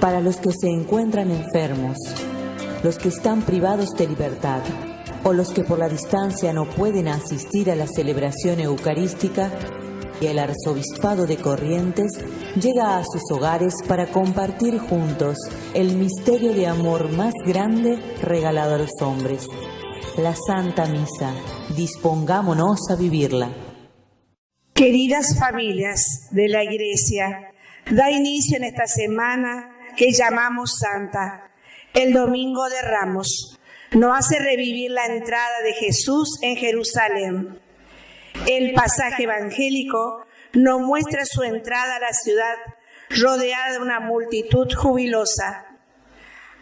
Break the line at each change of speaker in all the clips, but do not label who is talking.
para los que se encuentran enfermos, los que están privados de libertad o los que por la distancia no pueden asistir a la celebración eucarística, y el arzobispado de Corrientes llega a sus hogares para compartir juntos el misterio de amor más grande regalado a los hombres, la Santa Misa. Dispongámonos a vivirla.
Queridas familias de la Iglesia, da inicio en esta semana que llamamos Santa, el Domingo de Ramos. Nos hace revivir la entrada de Jesús en Jerusalén. El pasaje evangélico nos muestra su entrada a la ciudad rodeada de una multitud jubilosa.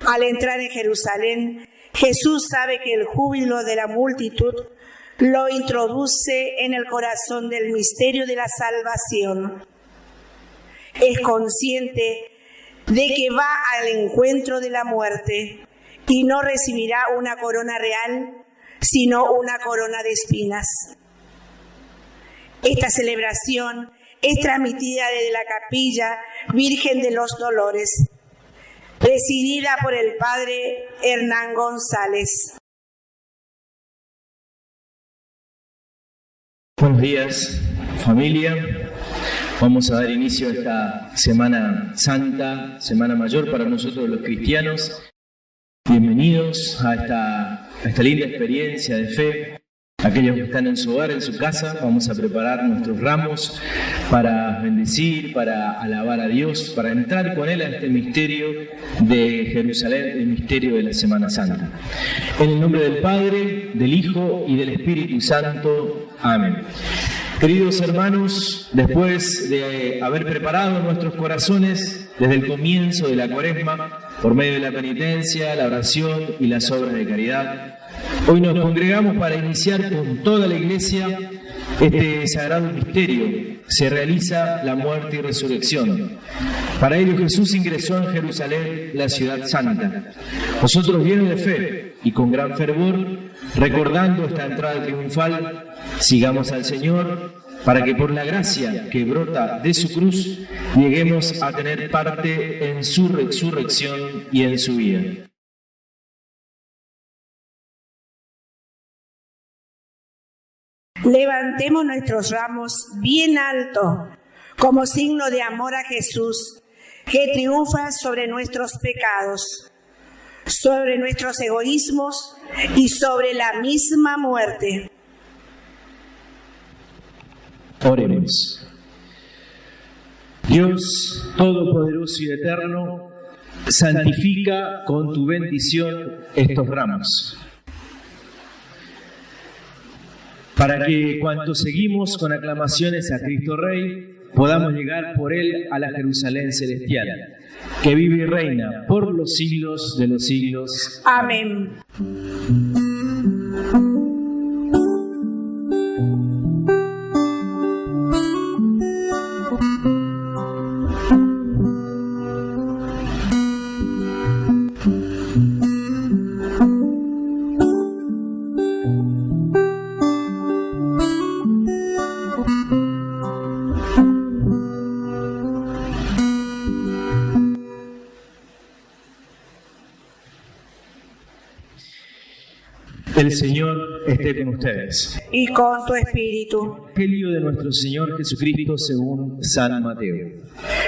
Al entrar en Jerusalén, Jesús sabe que el júbilo de la multitud lo introduce en el corazón del misterio de la salvación. Es consciente de que va al encuentro de la muerte y no recibirá una corona real, sino una corona de espinas. Esta celebración es transmitida desde la capilla Virgen de los Dolores, presidida por el padre Hernán González.
Buenos días, familia. Vamos a dar inicio a esta Semana Santa, Semana Mayor para nosotros los cristianos. Bienvenidos a esta, a esta linda experiencia de fe. Aquellos que están en su hogar, en su casa, vamos a preparar nuestros ramos para bendecir, para alabar a Dios, para entrar con Él a este misterio de Jerusalén, el misterio de la Semana Santa. En el nombre del Padre, del Hijo y del Espíritu Santo. Amén. Queridos hermanos, después de haber preparado nuestros corazones desde el comienzo de la cuaresma, por medio de la penitencia, la oración y las obras de caridad, hoy nos congregamos para iniciar con toda la iglesia este sagrado misterio. Se realiza la muerte y resurrección. Para ello Jesús ingresó en Jerusalén, la ciudad santa. Nosotros llenos de fe y con gran fervor, recordando esta entrada triunfal, sigamos al Señor para que por la gracia que brota de su cruz lleguemos a tener parte en su resurrección y en su vida.
Levantemos nuestros ramos bien alto como signo de amor a Jesús que triunfa sobre nuestros pecados, sobre nuestros egoísmos y sobre la misma muerte.
Oremos. Dios Todopoderoso y Eterno, santifica con tu bendición estos ramos, para que cuanto seguimos con aclamaciones a Cristo Rey, podamos llegar por Él a la Jerusalén celestial, que vive y reina por los siglos de los siglos.
Amén.
Ustedes.
Y con tu espíritu.
Evangelio de nuestro Señor Jesucristo según San Mateo.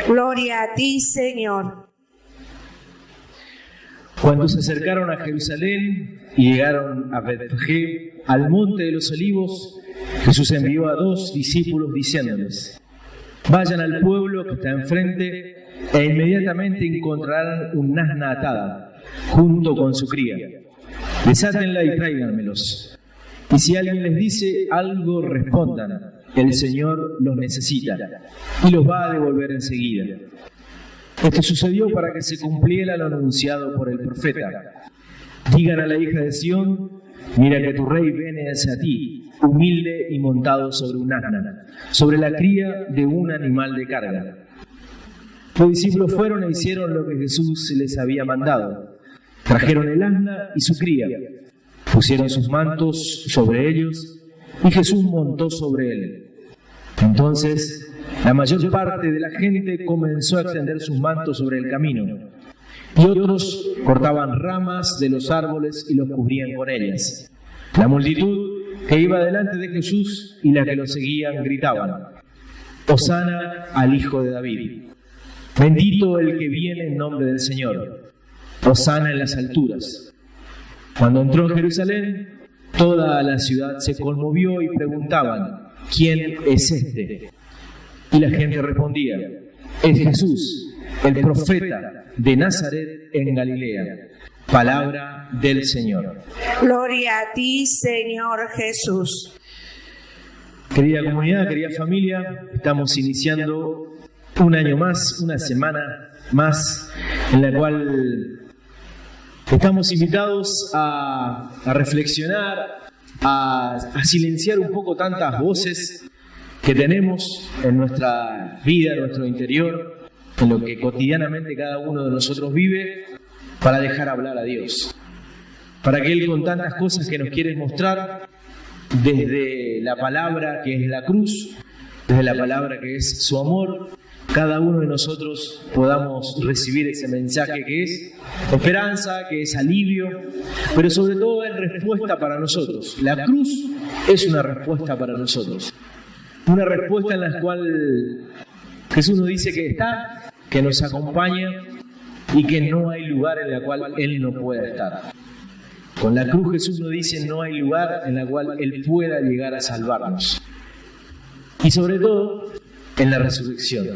Gloria a ti, Señor.
Cuando se acercaron a Jerusalén y llegaron a Betfagé, al monte de los olivos, Jesús envió a dos discípulos diciéndoles, vayan al pueblo que está enfrente e inmediatamente encontrarán un asna atada junto con su cría Desátenla y tráiganmelos. Y si alguien les dice algo, respondan, el Señor los necesita y los va a devolver enseguida. Esto sucedió para que se cumpliera lo anunciado por el profeta. Digan a la hija de Sión, mira que tu rey viene hacia ti, humilde y montado sobre un asna, sobre la cría de un animal de carga. Los discípulos fueron e hicieron lo que Jesús les había mandado. Trajeron el asna y su cría, pusieron sus mantos sobre ellos y Jesús montó sobre él. Entonces la mayor parte de la gente comenzó a extender sus mantos sobre el camino, y otros cortaban ramas de los árboles y los cubrían con ellas. La multitud que iba delante de Jesús y la que lo seguían gritaban, Osana al Hijo de David. Bendito el que viene en nombre del Señor. Osana en las alturas. Cuando entró en Jerusalén, toda la ciudad se conmovió y preguntaban, ¿quién es este? Y la gente respondía, es Jesús, el profeta de Nazaret en Galilea. Palabra del Señor.
Gloria a ti, Señor Jesús.
Querida comunidad, querida familia, estamos iniciando un año más, una semana más, en la cual estamos invitados a, reflexionar, a, a silenciar un poco tantas voces que tenemos en nuestra vida, en nuestro interior, en lo que cotidianamente cada uno de nosotros vive para dejar hablar a Dios. Para que Él con tantas cosas que nos quiere mostrar, desde la palabra que es la cruz, desde la palabra que es su amor, cada uno de nosotros podamos recibir ese mensaje que es esperanza, que es alivio, pero sobre todo es respuesta para nosotros. La cruz es una respuesta para nosotros. Una respuesta en la cual Jesús nos dice que está, que nos acompaña y que no hay lugar en el cual Él no pueda estar. Con la cruz Jesús nos dice no hay lugar en el cual Él pueda llegar a salvarnos. Y sobre todo en la resurrección.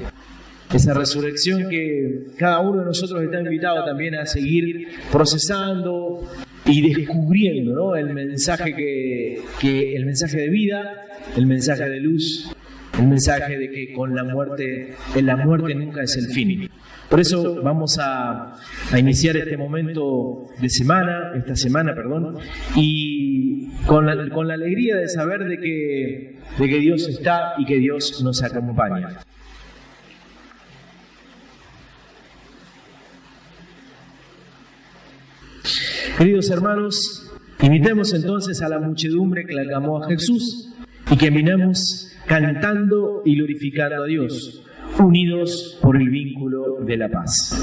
Esa resurrección que cada uno de nosotros está invitado también a seguir procesando y descubriendo ¿no? el mensaje que, que el mensaje de vida, el mensaje de luz, el mensaje de que con la muerte, en la muerte nunca es el fin. Por eso vamos a, iniciar este momento de semana, esta semana, perdón, y con la, con la alegría de saber de que, de que Dios está y que Dios nos acompaña. Queridos hermanos, invitemos entonces a la muchedumbre que le aclamó a Jesús y que cantando y glorificando a Dios unidos por el vínculo de la paz.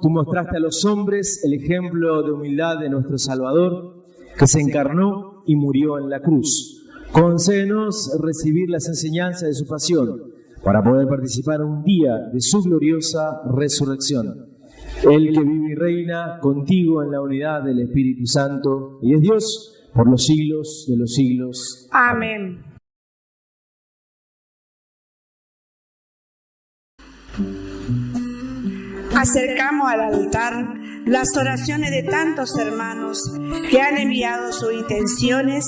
Tú mostraste a los hombres el ejemplo de humildad de nuestro Salvador, que se encarnó y murió en la cruz. Concédenos recibir las enseñanzas de su pasión, para poder participar un día de su gloriosa resurrección. El que vive y reina contigo en la unidad del Espíritu Santo y es Dios por los siglos de los siglos.
Amén. Acercamos al altar las oraciones de tantos hermanos que han enviado sus intenciones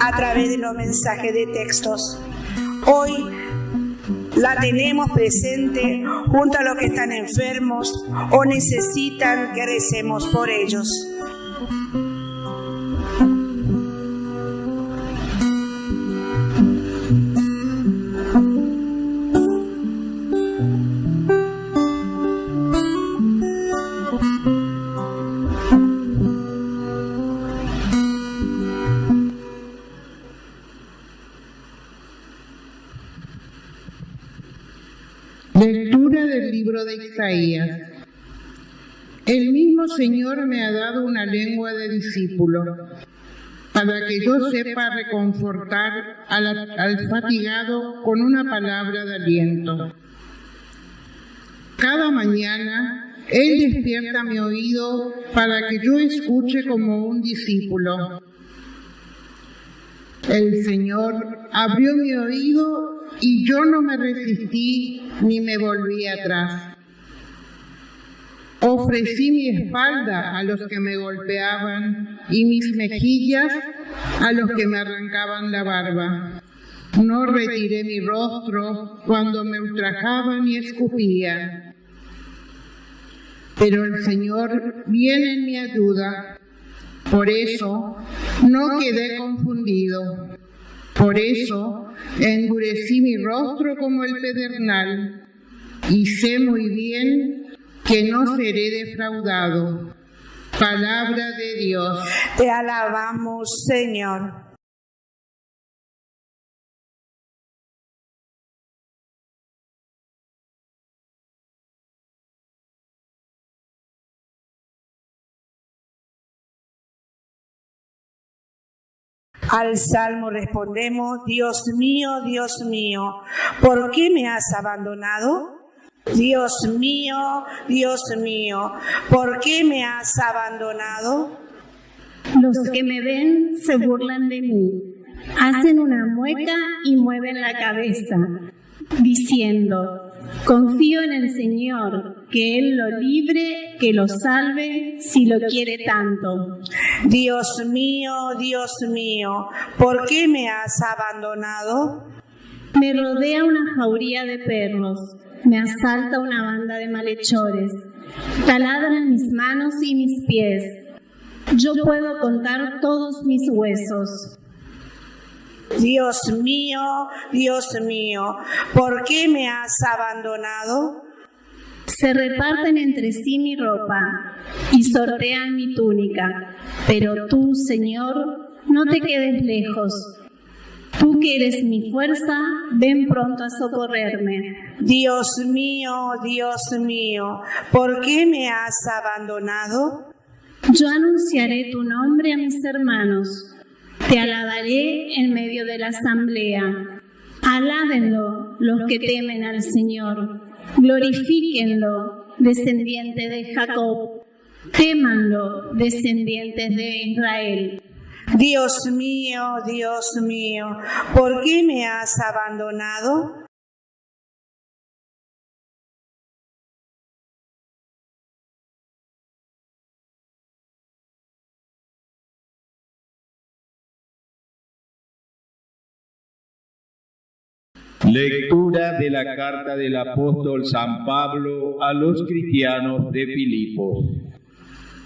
a través de los mensajes de textos. Hoy la tenemos presente junto a los que están enfermos o necesitan que recemos por ellos.
De Isaías. El mismo Señor me ha dado una lengua de discípulo para que yo sepa reconfortar al, al fatigado con una palabra de aliento. Cada mañana Él despierta mi oído para que yo escuche como un discípulo. El Señor abrió mi oído y yo no me resistí ni me volví atrás. Ofrecí mi espalda a los que me golpeaban y mis mejillas a los que me arrancaban la barba. No retiré mi rostro cuando me ultrajaban y escupían. Pero el Señor viene en mi ayuda. Por eso no quedé confundido. Por eso endurecí mi rostro como el pedernal y sé muy bien que no seré defraudado. Palabra de Dios.
Te alabamos, Señor. Al salmo respondemos, Dios mío, Dios mío, ¿por qué me has abandonado? Dios mío, Dios mío, ¿por qué me has abandonado?
Los que me ven se burlan de mí, hacen una mueca y mueven la cabeza, diciendo, confío en el Señor, que Él lo libre, que lo salve, si lo quiere tanto.
Dios mío, Dios mío, ¿por qué me has abandonado?
Me rodea una jauría de perros, me asalta una banda de malhechores, taladran mis manos y mis pies. Yo puedo contar todos mis huesos.
Dios mío, Dios mío, ¿por qué me has abandonado?
Se reparten entre sí mi ropa y sortean mi túnica, pero tú, Señor, no te quedes lejos. Tú que eres mi fuerza, ven pronto a socorrerme.
Dios mío, Dios mío, ¿por qué me has abandonado?
Yo anunciaré tu nombre a mis hermanos. Te alabaré en medio de la asamblea. Alábenlo los que temen al Señor. Glorifíquenlo, descendientes de Jacob. Témanlo, descendientes de Israel.
Dios mío, Dios mío, ¿por qué me has abandonado?
Lectura de la carta del apóstol San Pablo a los cristianos de Filipos.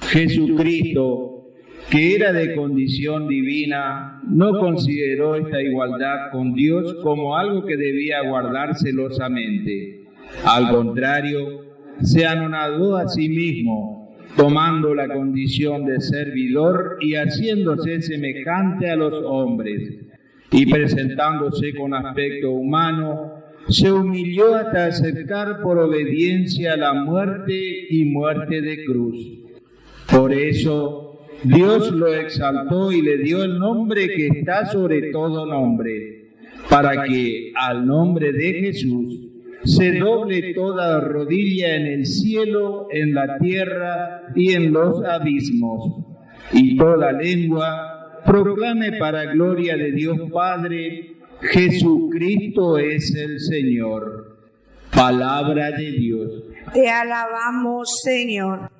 Jesucristo, que era de condición divina, no consideró esta igualdad con Dios como algo que debía guardar celosamente. Al contrario, se anonadó a sí mismo, tomando la condición de servidor y haciéndose semejante a los hombres y presentándose con aspecto humano, se humilló hasta acercar por obediencia la muerte y muerte de cruz. Por eso Dios lo exaltó y le dio el nombre que está sobre todo nombre, para que al nombre de Jesús se doble toda rodilla en el cielo, en la tierra y en los abismos, y toda lengua proclame para gloria de Dios Padre, Jesucristo es el Señor. Palabra de Dios.
Te alabamos, Señor.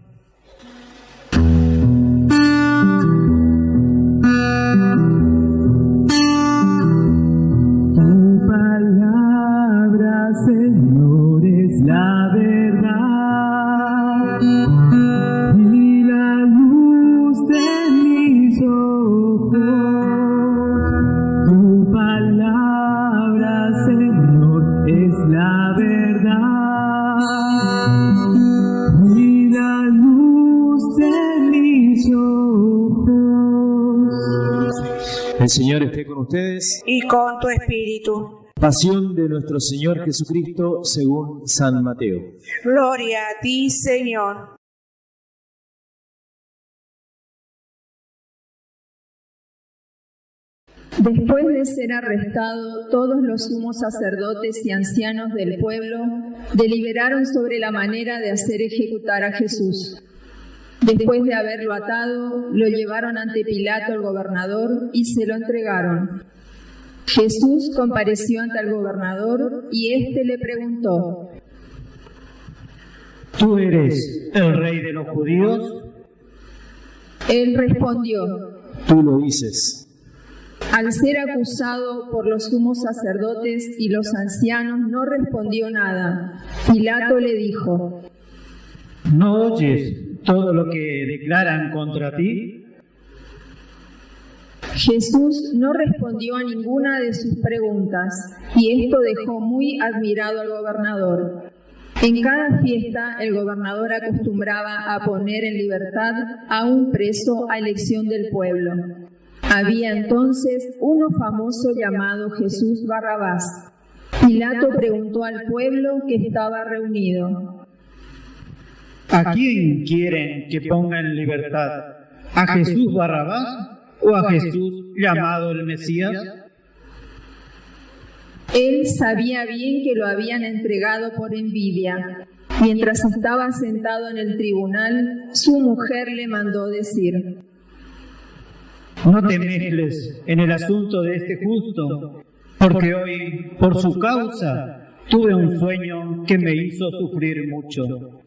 Tu palabra, Señor, es la verdad Señor
esté con ustedes.
Y con tu espíritu.
Pasión de nuestro Señor Jesucristo según San Mateo.
Gloria a ti, Señor.
Después de ser arrestado, todos los sumos sacerdotes y ancianos del pueblo deliberaron sobre la manera de hacer ejecutar a Jesús. Después de haberlo atado, lo llevaron ante Pilato el gobernador y se lo entregaron. Jesús compareció ante el gobernador y éste le preguntó,
¿Tú eres el rey de los judíos?
Él respondió,
Tú lo dices.
Al ser acusado por los sumos sacerdotes y los ancianos, no respondió nada. Pilato le dijo,
¿No oyes todo lo que declaran contra ti?
Jesús no respondió a ninguna de sus preguntas y esto dejó muy admirado al gobernador. En cada fiesta el gobernador acostumbraba a poner en libertad a un preso a elección del pueblo. Había entonces uno famoso llamado Jesús Barrabás. Pilato preguntó al pueblo que estaba reunido.
¿A quién quieren que ponga en libertad? ¿A Jesús Barrabás o a Jesús llamado el Mesías?
Él sabía bien que lo habían entregado por envidia. Mientras estaba sentado en el tribunal, su mujer le mandó decir,
No te mezcles en el asunto de este justo, porque hoy, por su causa, tuve un sueño que me hizo sufrir mucho.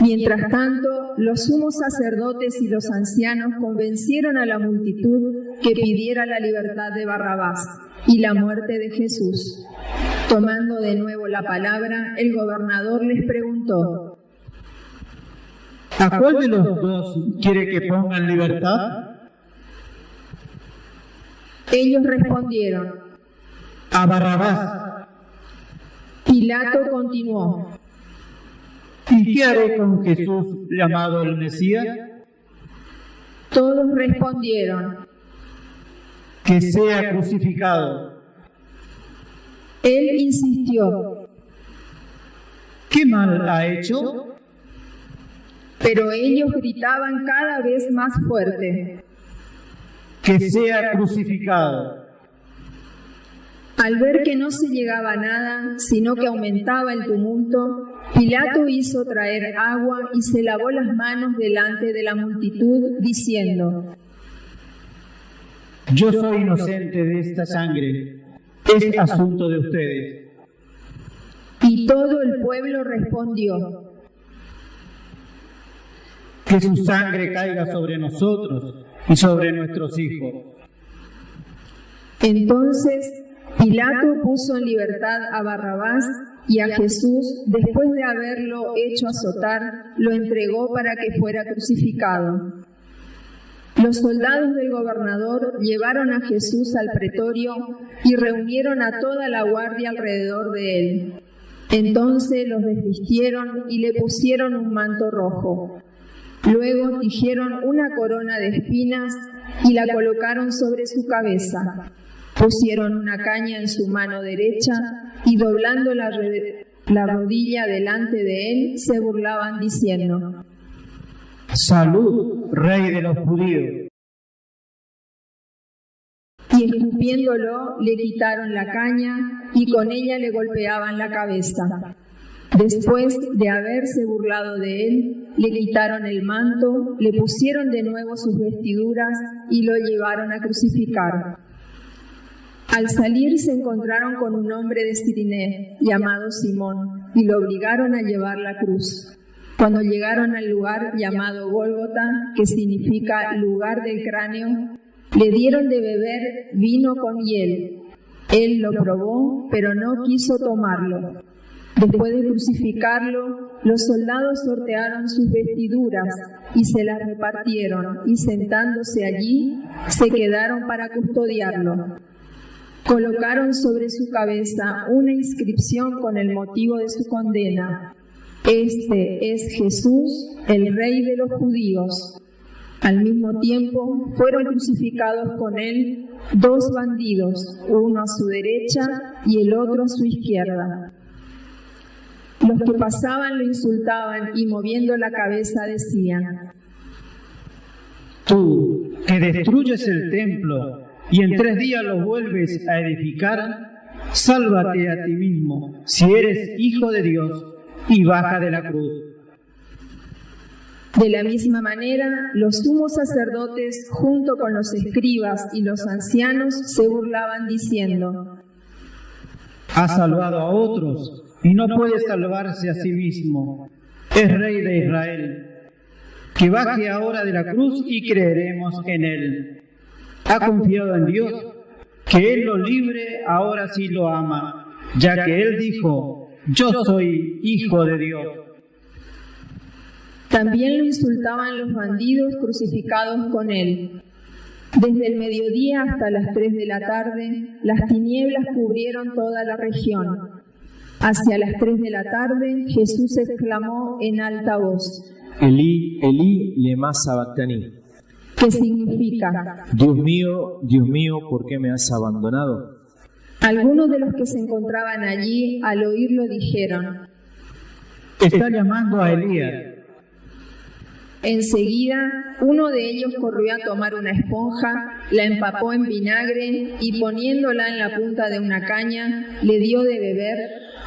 Mientras tanto, los sumos sacerdotes y los ancianos convencieron a la multitud que pidiera la libertad de Barrabás y la muerte de Jesús. Tomando de nuevo la palabra, el gobernador les preguntó,
¿A cuál de los dos quiere que ponga en libertad?
Ellos respondieron,
A Barrabás.
Pilato continuó,
¿Y qué haré con Jesús llamado el Mesías?
todos respondieron,
Que sea crucificado.
Él insistió,
¿Qué mal ha hecho?
pero ellos gritaban cada vez más fuerte.
Que sea crucificado.
Al ver que no se llegaba a nada, sino que aumentaba el tumulto, Pilato hizo traer agua y se lavó las manos delante de la multitud, diciendo,
Yo soy inocente de esta sangre. Es asunto de ustedes.
y todo el pueblo respondió,
Que su sangre caiga sobre nosotros y sobre nuestros hijos.
Entonces Pilato puso en libertad a Barrabás y a Jesús, después de haberlo hecho azotar, lo entregó para que fuera crucificado. Los soldados del gobernador llevaron a Jesús al pretorio y reunieron a toda la guardia alrededor de él. Entonces los desvistieron y le pusieron un manto rojo. Luego tijieron una corona de espinas y la colocaron sobre su cabeza. Pusieron una caña en su mano derecha y doblando la, rodilla delante de él, se burlaban diciendo,
Salud, rey de los judíos.
y escupiéndolo le quitaron la caña y con ella le golpeaban la cabeza. Después de haberse burlado de él, le quitaron el manto, le pusieron de nuevo sus vestiduras y lo llevaron a crucificar. Al salir se encontraron con un hombre de Siriné llamado Simón y lo obligaron a llevar la cruz. Cuando llegaron al lugar llamado Gólgota, que significa lugar del cráneo, le dieron de beber vino con hiel. Él lo probó, pero no quiso tomarlo. Después de crucificarlo, los soldados sortearon sus vestiduras y se las repartieron, y sentándose allí, se quedaron para custodiarlo. Colocaron sobre su cabeza una inscripción con el motivo de su condena. Este es Jesús, el Rey de los judíos. Al mismo tiempo fueron crucificados con él dos bandidos, uno a su derecha y el otro a su izquierda. Los que pasaban lo insultaban y moviendo la cabeza decían,
Tú, que destruyes el templo y en tres días lo vuelves a edificar, sálvate a ti mismo, si eres hijo de Dios, y baja de la cruz.
De la misma manera, los sumos sacerdotes, junto con los escribas y los ancianos, se burlaban diciendo,
Ha salvado a otros y no puede salvarse a sí mismo. Es rey de Israel. Que baje ahora de la cruz y creeremos en él. Ha confiado en Dios, que él lo libre, ahora sí lo ama, ya que él dijo, yo soy hijo de Dios.
También lo insultaban los bandidos crucificados con él. Desde el mediodía hasta las tres de la tarde, las tinieblas cubrieron toda la región. Hacia las tres de la tarde, Jesús exclamó en alta voz,
Elí, Elí, lema sabactani.
¿Qué significa?
Dios mío, Dios mío, ¿por qué me has abandonado?
Algunos de los que se encontraban allí al oírlo dijeron,
Está llamando a Elías.
Enseguida, uno de ellos corrió a tomar una esponja, la empapó en vinagre y poniéndola en la punta de una caña, le dio de beber,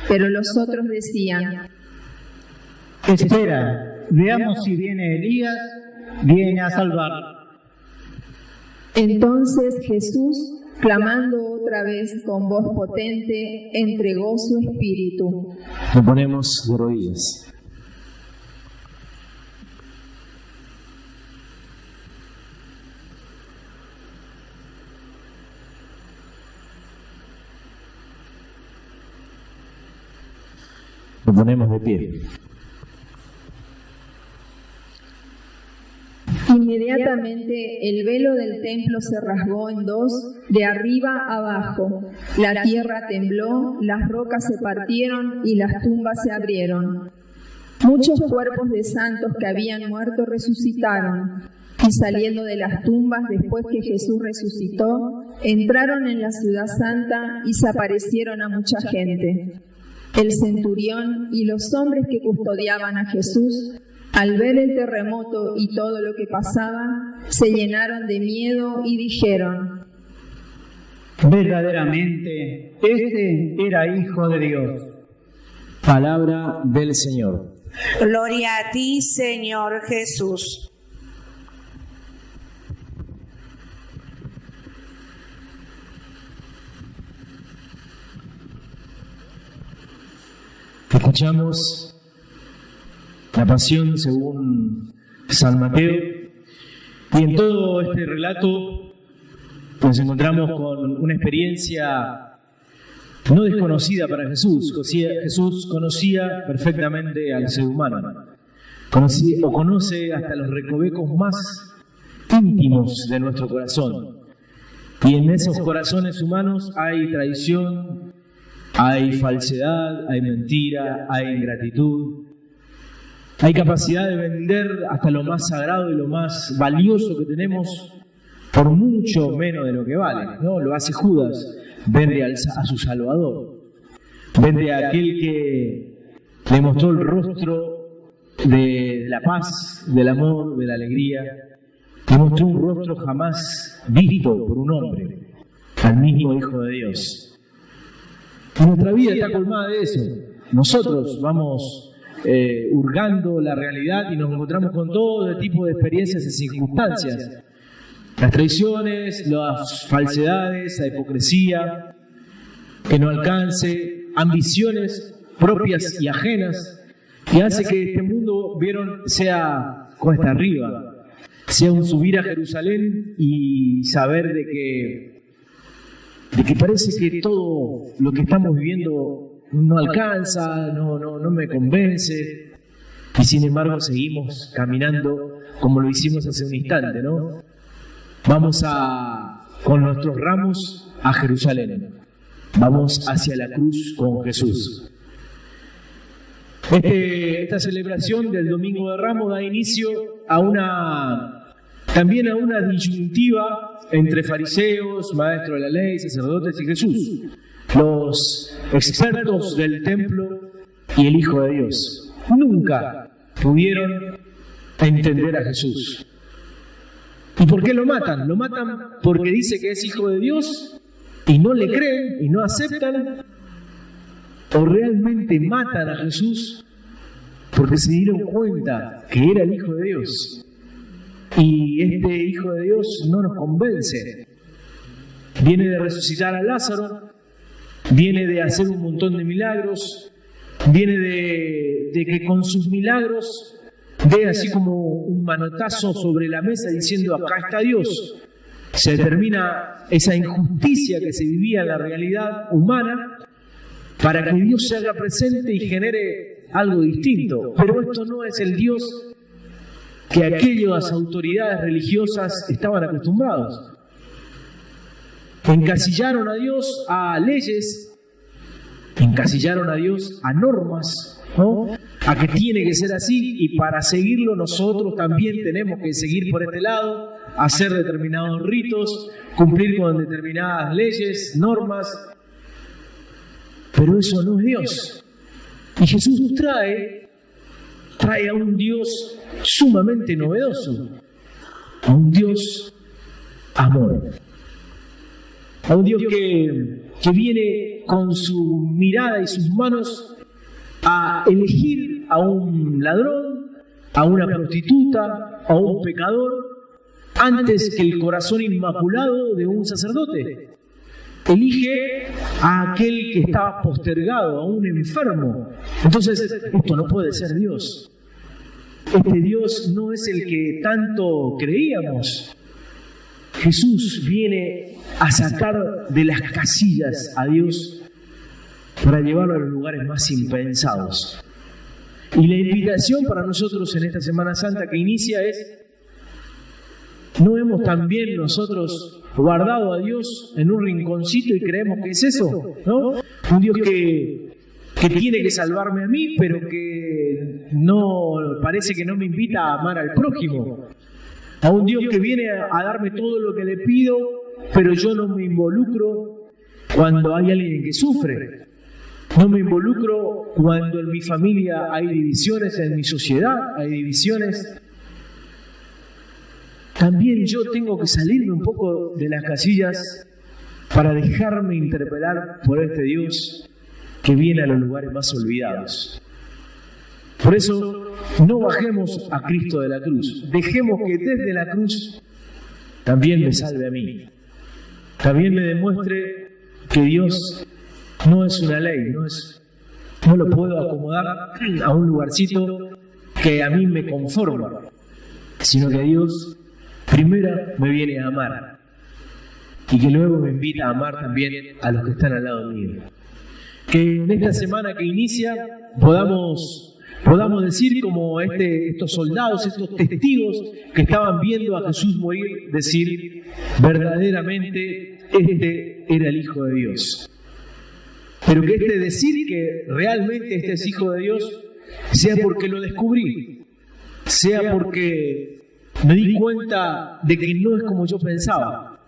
pero los otros decían,
Espera, veamos si viene Elías, viene a salvar.
Entonces Jesús, clamando otra vez con voz potente, entregó su espíritu.
Nos ponemos de rodillas. Nos ponemos de pie.
Inmediatamente el velo del templo se rasgó en dos, de arriba abajo. La tierra tembló, las rocas se partieron y las tumbas se abrieron. Muchos cuerpos de santos que habían muerto resucitaron y saliendo de las tumbas después que Jesús resucitó, entraron en la ciudad santa y se aparecieron a mucha gente. El centurión y los hombres que custodiaban a Jesús al ver el terremoto y todo lo que pasaba, se llenaron de miedo y dijeron,
Verdaderamente, este era hijo de Dios.
Palabra del Señor.
Gloria a ti, Señor Jesús.
Escuchamos la pasión según San Mateo y en todo este relato nos encontramos con una experiencia no desconocida para Jesús. Jesús conocía perfectamente al ser humano, conocía, o conoce hasta los recovecos más íntimos de nuestro corazón. Y en esos corazones humanos hay traición, hay falsedad, hay mentira, hay ingratitud, hay capacidad de vender hasta lo más sagrado y lo más valioso que tenemos por mucho menos de lo que vale. ¿no? Lo hace Judas, vende al- a su Salvador, vende a aquel que le mostró el rostro de la paz, del amor, de la alegría, le mostró un rostro jamás visto por un hombre, al mismo Hijo de Dios. Nuestra vida está colmada de eso. Nosotros vamos eh, hurgando la realidad y nos encontramos con todo tipo de experiencias y circunstancias. Las traiciones, las falsedades, la hipocresía, que no alcance, ambiciones propias y ajenas, que hace que este mundo, vieron, sea cuesta arriba, sea un subir a Jerusalén y saber de que de que parece que todo lo que estamos viviendo no alcanza, no, no, no me convence, y sin embargo seguimos caminando como lo hicimos hace un instante, ¿no? Vamos a, con nuestros ramos a Jerusalén, vamos hacia la cruz con Jesús. Este- esta celebración del Domingo de Ramos da inicio a una, también a una disyuntiva entre fariseos, maestros de la ley, sacerdotes y Jesús, los expertos del templo y el Hijo de Dios. Nunca pudieron entender a Jesús. ¿Y por qué lo matan? Lo matan porque dice que es hijo de Dios y no le creen y no aceptan. O realmente matan a Jesús porque se dieron cuenta que era el hijo de Dios. Y este hijo de Dios no nos convence. Viene de resucitar a Lázaro, viene de hacer un montón de milagros, viene de, que con sus milagros ve así como un manotazo sobre la mesa diciendo, acá está Dios. Se determina esa injusticia que se vivía en la realidad humana para que Dios se haga presente y genere algo distinto. Pero esto no es el Dios que aquellas autoridades religiosas estaban acostumbrados. Encasillaron a Dios a leyes, encasillaron a Dios a normas, ¿no? a que tiene que ser así y para seguirlo nosotros también tenemos que seguir por este lado, hacer determinados ritos, cumplir con determinadas leyes, normas. Pero eso no es Dios. Y Jesús nos trae, trae a un Dios sumamente novedoso, a un Dios amor, a un Dios que, que viene con su mirada y sus manos a elegir a un ladrón, a una prostituta, a un pecador, antes que el corazón inmaculado de un sacerdote. Elige a aquel que estaba postergado, a un enfermo. Entonces, esto no puede ser Dios. Este Dios no es el que tanto creíamos. Jesús viene a sacar de las casillas a Dios para llevarlo a los lugares más impensados. Y la invitación para nosotros en esta Semana Santa que inicia es, ¿no hemos también nosotros guardado a Dios en un rinconcito y creemos que es eso? ¿no? Un Dios que, que tiene que salvarme a mí, pero que no parece que no me invita a amar al prójimo. A un Dios que viene a darme todo lo que le pido, pero yo no me involucro cuando hay alguien que sufre. No me involucro cuando en mi familia hay divisiones, en mi sociedad hay divisiones. También yo tengo que salirme un poco de las casillas para dejarme interpelar por este Dios que viene a los lugares más olvidados. Por eso no bajemos a Cristo de la cruz, dejemos que desde la cruz también me salve a mí, también me demuestre que Dios no es una ley, no, es, no lo puedo acomodar a un lugarcito que a mí me conforma, sino que Dios primero me viene a amar y que luego me invita a amar también a los que están al lado mío. Que en esta semana que inicia podamos, podamos decir como este, estos soldados, estos testigos que estaban viendo a Jesús morir, decir verdaderamente este era el Hijo de Dios. Pero que este decir que realmente este es hijo de Dios sea porque lo descubrí, sea porque me di cuenta de que no es como yo pensaba,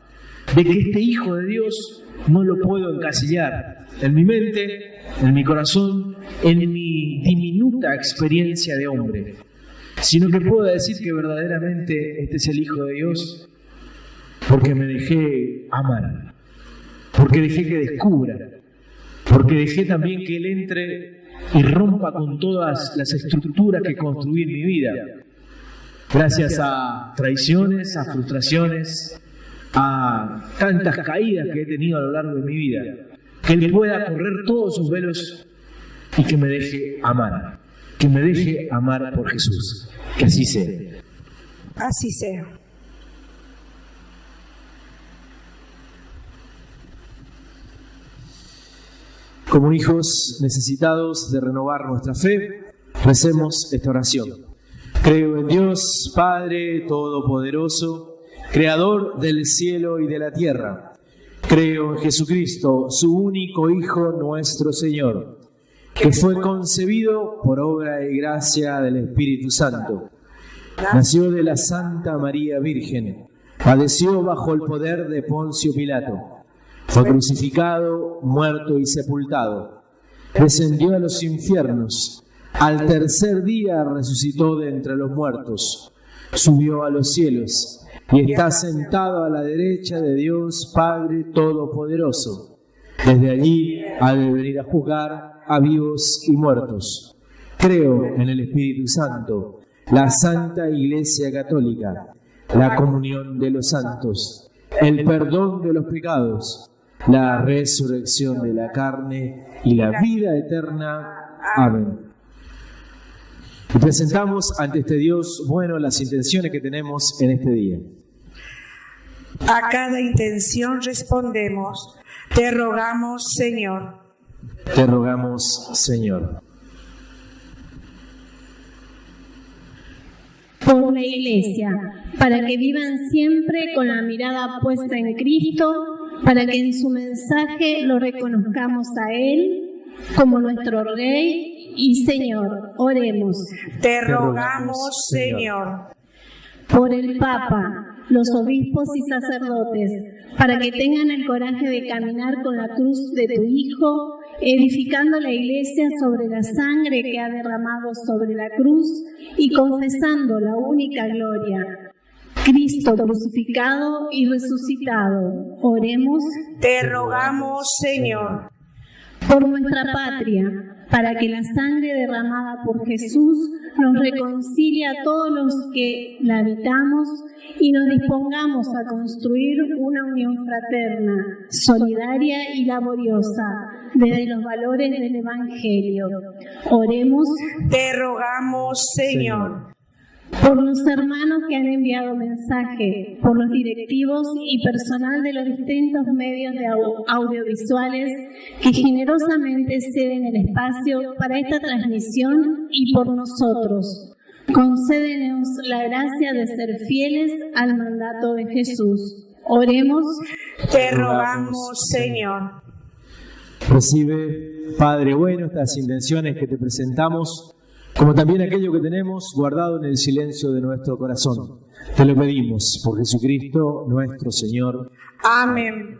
de que este hijo de Dios no lo puedo encasillar en mi mente, en mi corazón, en mi experiencia de hombre, sino que puedo decir que verdaderamente este es el hijo de Dios porque me dejé amar, porque dejé que descubra porque dejé también que Él entre y rompa con todas las estructuras que construí en mi vida. Gracias a traiciones, a frustraciones, a tantas caídas que he tenido a lo largo de mi vida. Que Él pueda correr todos sus velos y que me deje amar. Que me deje amar por Jesús. Que así sea.
Así sea.
Como hijos necesitados de renovar nuestra fe, recemos esta oración. Creo en Dios, Padre Todopoderoso, Creador del cielo y de la tierra. Creo en Jesucristo, su único Hijo, nuestro Señor, que fue concebido por obra y gracia del Espíritu Santo. Nació de la Santa María Virgen, padeció bajo el poder de Poncio Pilato fue crucificado, muerto y sepultado. Descendió a los infiernos. Al tercer día resucitó de entre los muertos. Subió a los cielos y está sentado a la derecha de Dios Padre Todopoderoso. Desde allí ha de venir a juzgar a vivos y muertos. Creo en el Espíritu Santo, la Santa Iglesia Católica, la comunión de los santos, el perdón de los pecados, la resurrección de la carne y la vida eterna. Amén. Y presentamos ante este Dios bueno las intenciones que tenemos en este día.
A cada intención respondemos, te rogamos Señor.
Te rogamos Señor.
Por la Iglesia, para que vivan siempre con la mirada puesta en Cristo, para que en su mensaje lo reconozcamos a Él como nuestro Rey y Señor. Oremos.
Te rogamos, Señor.
Por el Papa, los obispos y sacerdotes, para que tengan el coraje de caminar con la cruz de tu Hijo, edificando la iglesia sobre la sangre que ha derramado sobre la cruz y confesando la única gloria. Cristo crucificado y resucitado. Oremos.
Te rogamos, Señor.
Por nuestra patria, para que la sangre derramada por Jesús nos reconcilie a todos los que la habitamos y nos dispongamos a construir una unión fraterna, solidaria y laboriosa desde los valores del Evangelio. Oremos.
Te rogamos, Señor
por los hermanos que han enviado mensaje, por los directivos y personal de los distintos medios de audiovisuales que generosamente ceden el espacio para esta transmisión y por nosotros. Concédenos la gracia de ser fieles al mandato de Jesús. Oremos.
Te rogamos, Señor.
Recibe, Padre bueno, estas intenciones que te presentamos como también aquello que tenemos guardado en el silencio de nuestro corazón. Te lo pedimos por Jesucristo nuestro Señor.
Amén.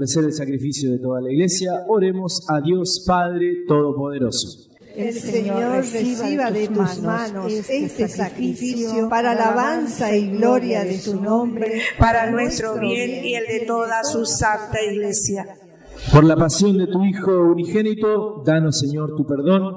Ofrecer el sacrificio de toda la iglesia, oremos a Dios Padre Todopoderoso.
El Señor reciba de tus manos este, este sacrificio para alabanza y gloria de su nombre,
para nuestro bien y el de toda su santa iglesia.
Por la pasión de tu Hijo unigénito, danos Señor tu perdón,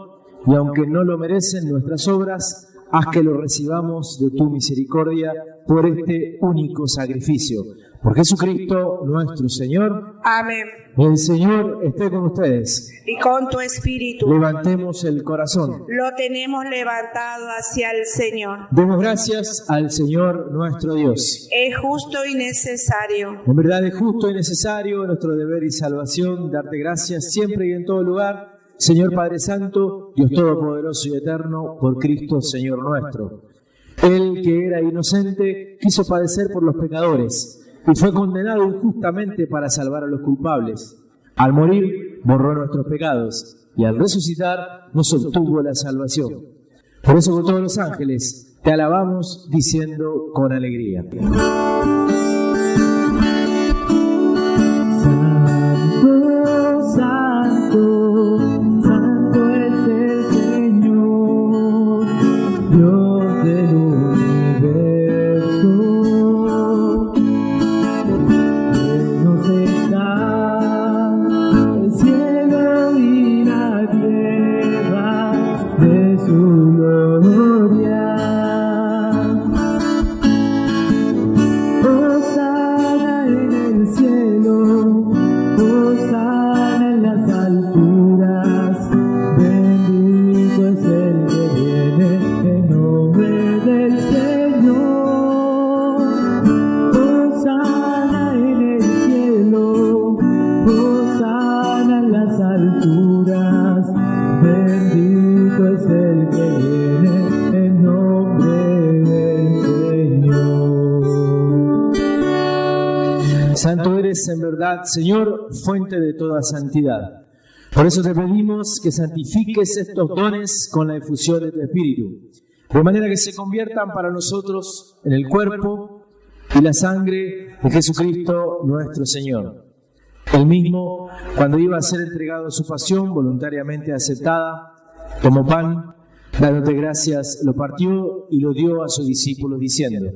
y aunque no lo merecen nuestras obras, haz que lo recibamos de tu misericordia por este único sacrificio por Jesucristo nuestro Señor.
Amén.
El Señor esté con ustedes.
Y con tu espíritu.
Levantemos el corazón.
Lo tenemos levantado hacia el Señor.
Demos gracias al Señor nuestro Dios.
Es justo y necesario.
En verdad es justo y necesario nuestro deber y salvación darte gracias siempre y en todo lugar. Señor Padre Santo, Dios Todopoderoso y Eterno, por Cristo Señor nuestro. Él que era inocente quiso padecer por los pecadores y fue condenado injustamente para salvar a los culpables. Al morir, borró nuestros pecados y al resucitar nos obtuvo la salvación. Por eso con todos los ángeles te alabamos diciendo con alegría. Verdad, Señor, fuente de toda santidad. Por eso te pedimos que santifiques estos dones con la efusión de tu Espíritu, de manera que se conviertan para nosotros en el cuerpo y la sangre de Jesucristo nuestro Señor. El mismo, cuando iba a ser entregado a su pasión voluntariamente aceptada, tomó pan, dándote gracias, lo partió y lo dio a sus discípulos diciendo,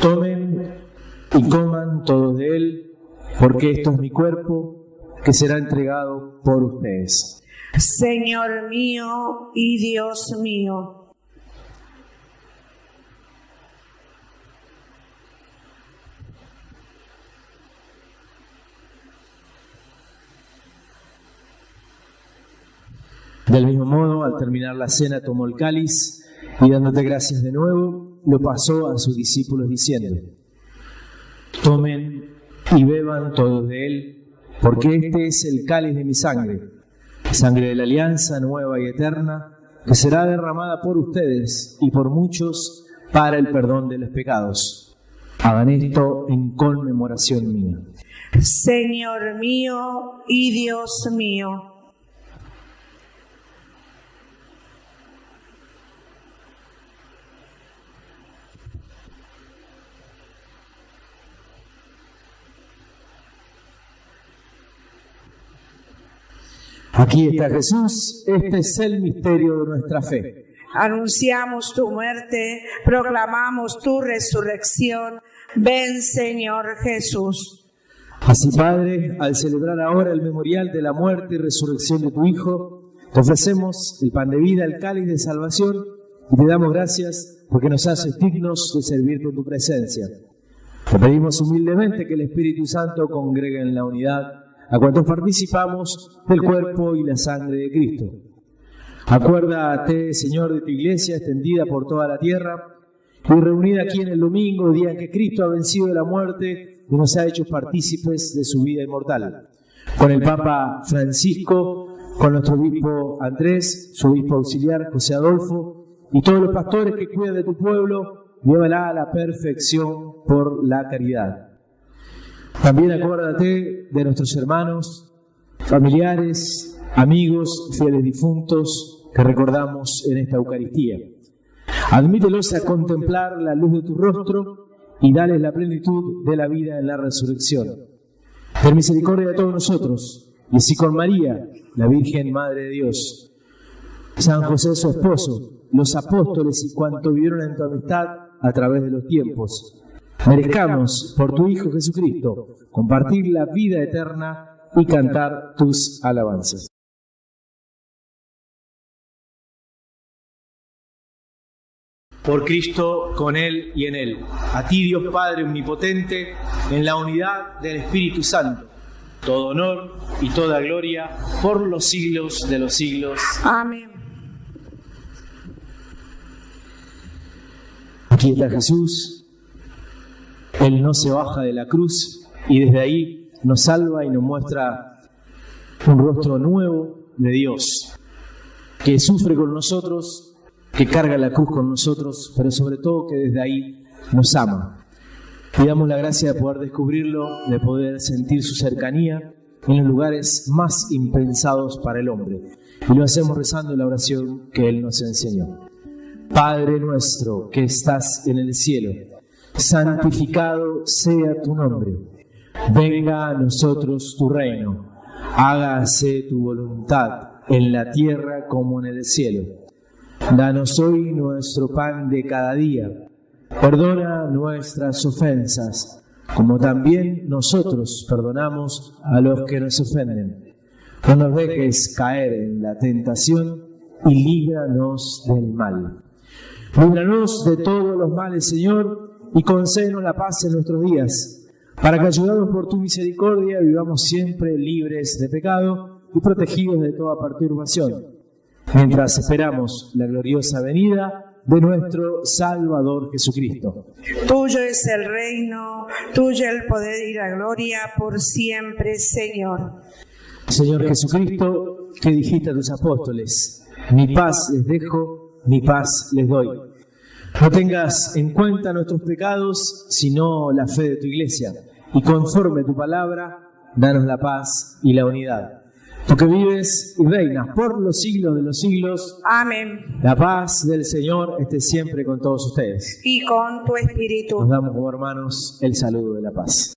tomen y coman todos de él, porque esto es mi cuerpo que será entregado por ustedes.
Señor mío y Dios mío.
Del mismo modo, al terminar la cena, tomó el cáliz y dándote gracias de nuevo, lo pasó a sus discípulos diciendo, Tomen y beban todos de él, porque este es el cáliz de mi sangre, sangre de la alianza nueva y eterna, que será derramada por ustedes y por muchos para el perdón de los pecados. Hagan esto en conmemoración mía.
Señor mío y Dios mío.
Aquí está Jesús, este es el misterio de nuestra fe.
Anunciamos tu muerte, proclamamos tu resurrección. Ven, Señor Jesús.
Así, Padre, al celebrar ahora el memorial de la muerte y resurrección de tu Hijo, te ofrecemos el pan de vida, el cáliz de salvación y te damos gracias porque nos haces dignos de servir con tu presencia. Te pedimos humildemente que el Espíritu Santo congregue en la unidad a cuantos participamos del cuerpo y la sangre de Cristo. Acuérdate, Señor, de tu iglesia extendida por toda la tierra y reunida aquí en el domingo, día en que Cristo ha vencido la muerte y nos ha hecho partícipes de su vida inmortal. Con el Papa Francisco, con nuestro obispo Andrés, su obispo auxiliar José Adolfo y todos los pastores que cuidan de tu pueblo, llévala a la perfección por la caridad. También acuérdate de nuestros hermanos, familiares, amigos, fieles difuntos que recordamos en esta Eucaristía. Admítelos a contemplar la luz de tu rostro y dales la plenitud de la vida en la resurrección. Ten misericordia de todos nosotros, y así con María, la Virgen Madre de Dios, San José su esposo, los apóstoles y cuanto vivieron en tu amistad a través de los tiempos merezcamos por tu Hijo Jesucristo compartir la vida eterna y cantar tus alabanzas. Por Cristo, con Él y en Él. A ti, Dios Padre Omnipotente, en la unidad del Espíritu Santo, todo honor y toda gloria por los siglos de los siglos.
Amén.
Aquí está Jesús, él no se baja de la cruz y desde ahí nos salva y nos muestra un rostro nuevo de Dios, que sufre con nosotros, que carga la cruz con nosotros, pero sobre todo que desde ahí nos ama. Pidamos la gracia de poder descubrirlo, de poder sentir su cercanía en los lugares más impensados para el hombre. Y lo hacemos rezando la oración que Él nos enseñó. Padre nuestro que estás en el cielo santificado sea tu nombre. Venga a nosotros tu reino, hágase tu voluntad en la tierra como en el cielo. Danos hoy nuestro pan de cada día. Perdona nuestras ofensas, como también nosotros perdonamos a los que nos ofenden. No nos dejes caer en la tentación y líbranos del mal. Líbranos de todos los males, Señor, y concédenos la paz en nuestros días, para que ayudados por tu misericordia vivamos siempre libres de pecado y protegidos de toda perturbación, mientras esperamos la gloriosa venida de nuestro Salvador Jesucristo.
Tuyo es el reino, tuyo el poder y la gloria por siempre, Señor.
Señor Jesucristo, que dijiste a tus apóstoles, mi paz les dejo, mi paz les doy. No tengas en cuenta nuestros pecados, sino la fe de tu iglesia. Y conforme tu palabra, danos la paz y la unidad. Tú que vives y reinas por los siglos de los siglos.
Amén.
La paz del Señor esté siempre con todos ustedes.
Y con tu espíritu.
Nos damos como hermanos el saludo de la paz.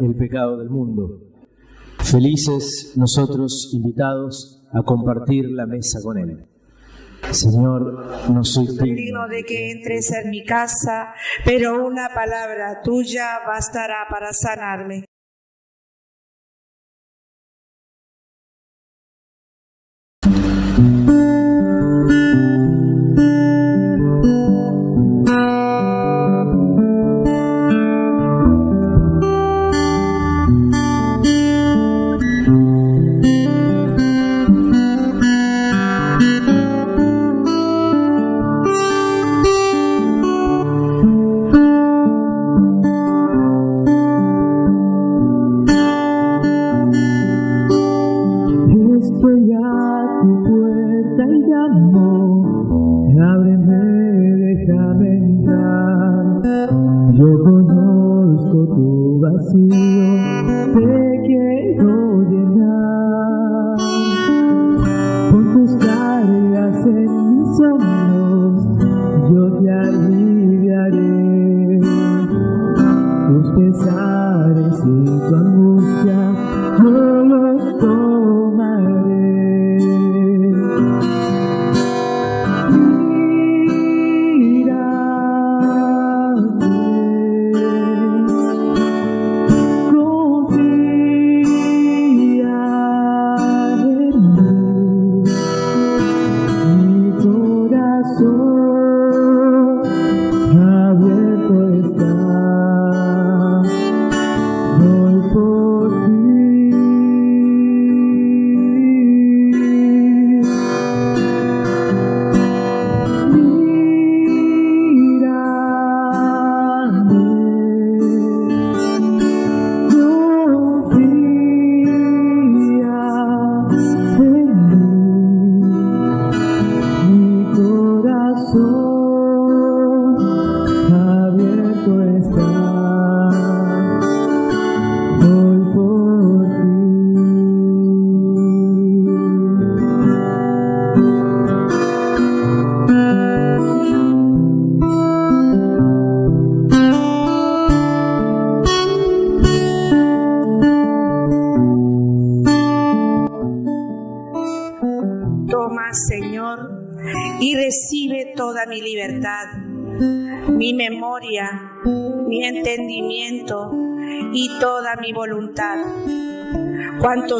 El pecado del mundo. Felices nosotros invitados a compartir la mesa con Él. Señor, no soy
digno de que entres en mi casa, pero una palabra tuya bastará para sanarme.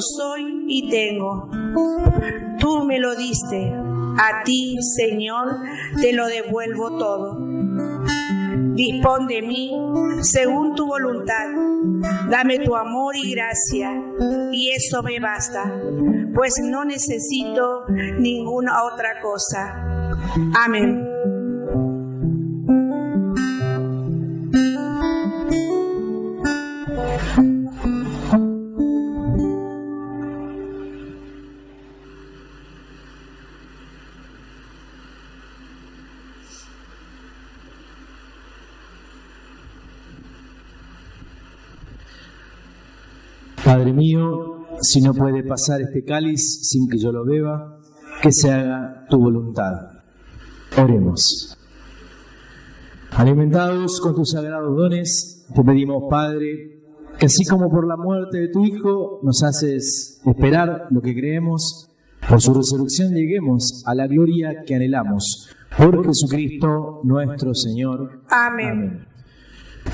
Soy y tengo, tú me lo diste. A ti, Señor, te lo devuelvo todo. Dispón de mí según tu voluntad. Dame tu amor y gracia, y eso me basta, pues no necesito ninguna otra cosa. Amén.
Si no puede pasar este cáliz sin que yo lo beba, que se haga tu voluntad. Oremos. Alimentados con tus sagrados dones, te pedimos, Padre, que así como por la muerte de tu Hijo nos haces esperar lo que creemos, por su resurrección lleguemos a la gloria que anhelamos. Por Jesucristo nuestro Señor.
Amén.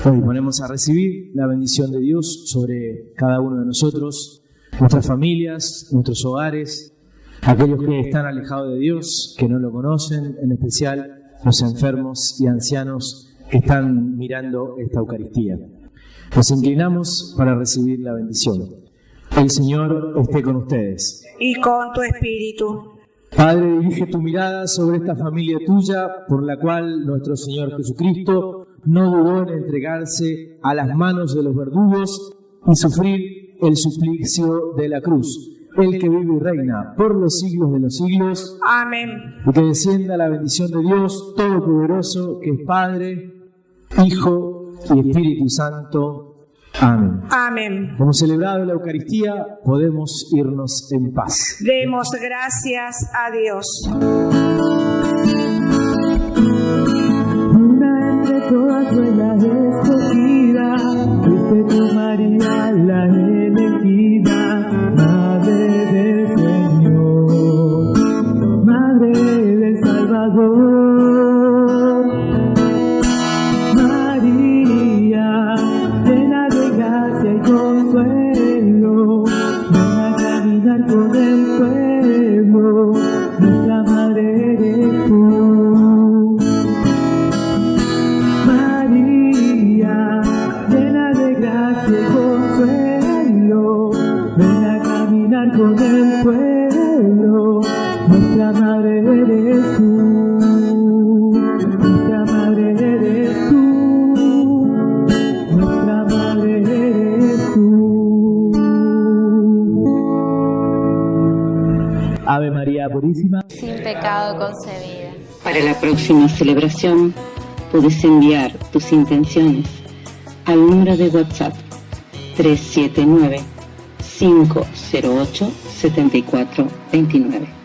Hoy ponemos a recibir la bendición de Dios sobre cada uno de nosotros, nuestras familias, nuestros hogares, aquellos que están alejados de Dios, que no lo conocen, en especial los enfermos y ancianos que están mirando esta Eucaristía. Nos inclinamos para recibir la bendición. El Señor esté con ustedes.
Y con tu espíritu.
Padre, dirige tu mirada sobre esta familia tuya, por la cual nuestro Señor Jesucristo no dudó en entregarse a las manos de los verdugos y sufrir el suplicio de la cruz. El que vive y reina por los siglos de los siglos.
Amén.
Y que descienda la bendición de Dios Todopoderoso, que es Padre, Hijo y Espíritu Santo. Amén.
Amén.
Como celebrado la Eucaristía, podemos irnos en paz.
Demos gracias a Dios.
María Purísima.
sin pecado concebida.
Para la próxima celebración puedes enviar tus intenciones al número de WhatsApp 379 508 7429.